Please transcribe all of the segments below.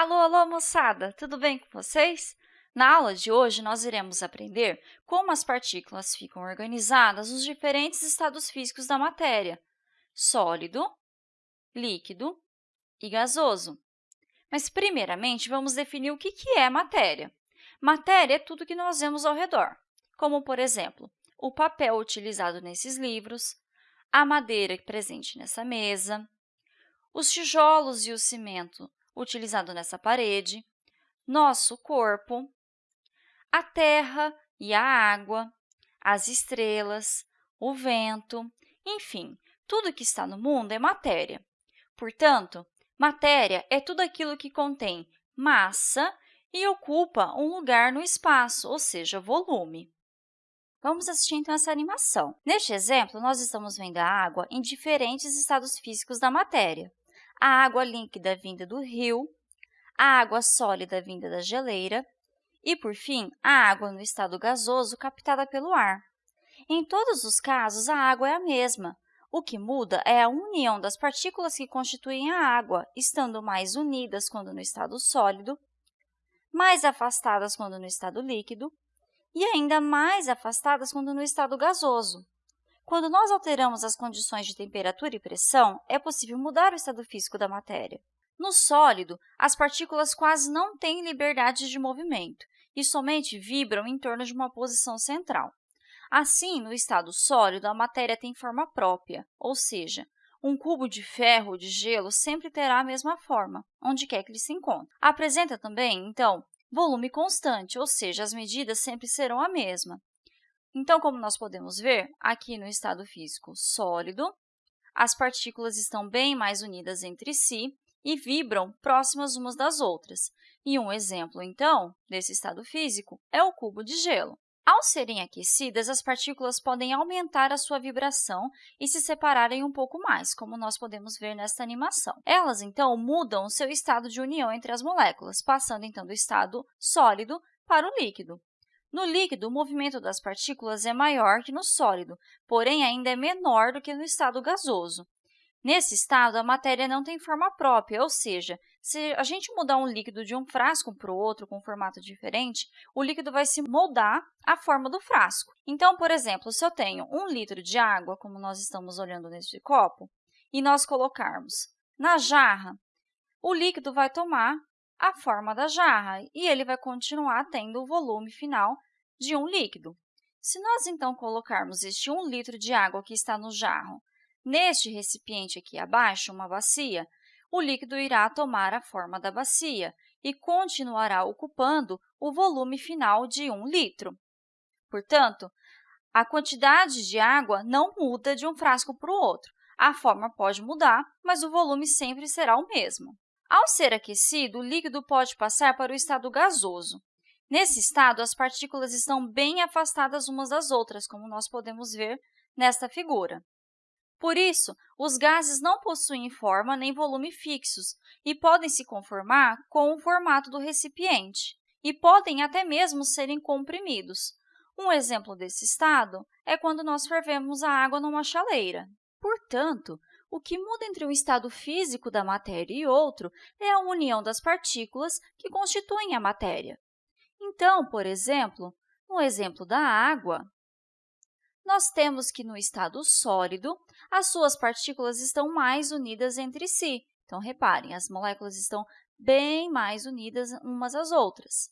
Alô, alô, moçada! Tudo bem com vocês? Na aula de hoje, nós iremos aprender como as partículas ficam organizadas nos diferentes estados físicos da matéria, sólido, líquido e gasoso. Mas, primeiramente, vamos definir o que é matéria. Matéria é tudo que nós vemos ao redor, como, por exemplo, o papel utilizado nesses livros, a madeira presente nessa mesa, os tijolos e o cimento utilizado nessa parede, nosso corpo, a terra e a água, as estrelas, o vento, enfim, tudo que está no mundo é matéria. Portanto, matéria é tudo aquilo que contém massa e ocupa um lugar no espaço, ou seja, volume. Vamos assistir, então, essa animação. Neste exemplo, nós estamos vendo a água em diferentes estados físicos da matéria a água líquida vinda do rio, a água sólida vinda da geleira e, por fim, a água no estado gasoso captada pelo ar. Em todos os casos, a água é a mesma. O que muda é a união das partículas que constituem a água, estando mais unidas quando no estado sólido, mais afastadas quando no estado líquido e ainda mais afastadas quando no estado gasoso. Quando nós alteramos as condições de temperatura e pressão, é possível mudar o estado físico da matéria. No sólido, as partículas quase não têm liberdade de movimento e somente vibram em torno de uma posição central. Assim, no estado sólido, a matéria tem forma própria, ou seja, um cubo de ferro ou de gelo sempre terá a mesma forma, onde quer que ele se encontre. Apresenta também, então, volume constante, ou seja, as medidas sempre serão a mesma. Então, como nós podemos ver, aqui no estado físico sólido, as partículas estão bem mais unidas entre si e vibram próximas umas das outras. E um exemplo, então, desse estado físico é o cubo de gelo. Ao serem aquecidas, as partículas podem aumentar a sua vibração e se separarem um pouco mais, como nós podemos ver nesta animação. Elas, então, mudam o seu estado de união entre as moléculas, passando, então, do estado sólido para o líquido. No líquido, o movimento das partículas é maior que no sólido, porém ainda é menor do que no estado gasoso. Nesse estado, a matéria não tem forma própria, ou seja, se a gente mudar um líquido de um frasco para o outro com um formato diferente, o líquido vai se moldar à forma do frasco. Então, por exemplo, se eu tenho um litro de água, como nós estamos olhando neste copo, e nós colocarmos na jarra, o líquido vai tomar a forma da jarra e ele vai continuar tendo o volume final de um líquido. Se nós, então, colocarmos este 1 litro de água que está no jarro neste recipiente aqui abaixo, uma bacia, o líquido irá tomar a forma da bacia e continuará ocupando o volume final de 1 litro. Portanto, a quantidade de água não muda de um frasco para o outro. A forma pode mudar, mas o volume sempre será o mesmo. Ao ser aquecido, o líquido pode passar para o estado gasoso. Nesse estado, as partículas estão bem afastadas umas das outras, como nós podemos ver nesta figura. Por isso, os gases não possuem forma nem volume fixos e podem se conformar com o formato do recipiente e podem até mesmo serem comprimidos. Um exemplo desse estado é quando nós fervemos a água numa chaleira. Portanto, o que muda entre um estado físico da matéria e outro é a união das partículas que constituem a matéria. Então, por exemplo, no exemplo da água, nós temos que, no estado sólido, as suas partículas estão mais unidas entre si. Então, reparem, as moléculas estão bem mais unidas umas às outras.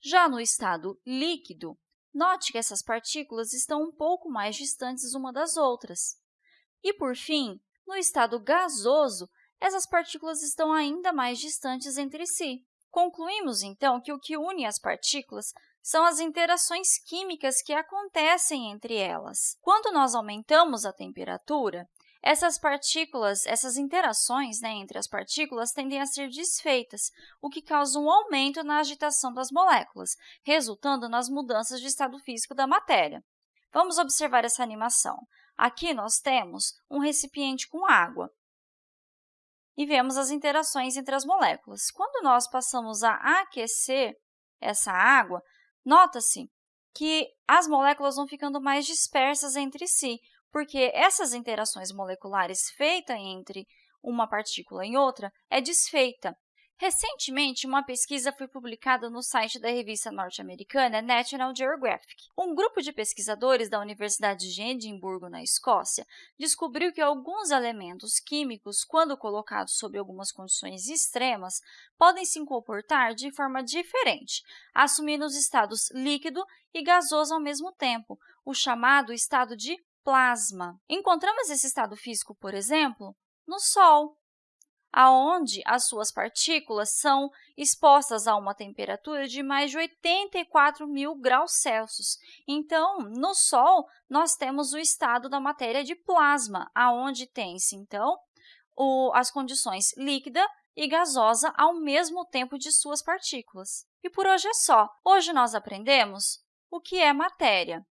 Já no estado líquido, note que essas partículas estão um pouco mais distantes uma das outras. E, por fim, no estado gasoso, essas partículas estão ainda mais distantes entre si. Concluímos, então, que o que une as partículas são as interações químicas que acontecem entre elas. Quando nós aumentamos a temperatura, essas partículas, essas interações né, entre as partículas tendem a ser desfeitas, o que causa um aumento na agitação das moléculas, resultando nas mudanças de estado físico da matéria. Vamos observar essa animação. Aqui nós temos um recipiente com água e vemos as interações entre as moléculas. Quando nós passamos a aquecer essa água, nota-se que as moléculas vão ficando mais dispersas entre si, porque essas interações moleculares feitas entre uma partícula e outra é desfeita. Recentemente, uma pesquisa foi publicada no site da revista norte-americana National Geographic. Um grupo de pesquisadores da Universidade de Edimburgo, na Escócia, descobriu que alguns elementos químicos, quando colocados sob algumas condições extremas, podem se comportar de forma diferente, assumindo os estados líquido e gasoso ao mesmo tempo, o chamado estado de plasma. Encontramos esse estado físico, por exemplo, no Sol aonde as suas partículas são expostas a uma temperatura de mais de 84 mil graus Celsius. Então, no Sol, nós temos o estado da matéria de plasma, aonde tem-se, então, o, as condições líquida e gasosa ao mesmo tempo de suas partículas. E por hoje é só. Hoje nós aprendemos o que é matéria.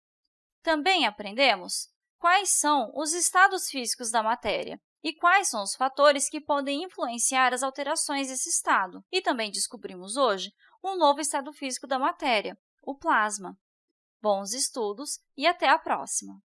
Também aprendemos quais são os estados físicos da matéria e quais são os fatores que podem influenciar as alterações desse estado. E também descobrimos hoje um novo estado físico da matéria, o plasma. Bons estudos e até a próxima!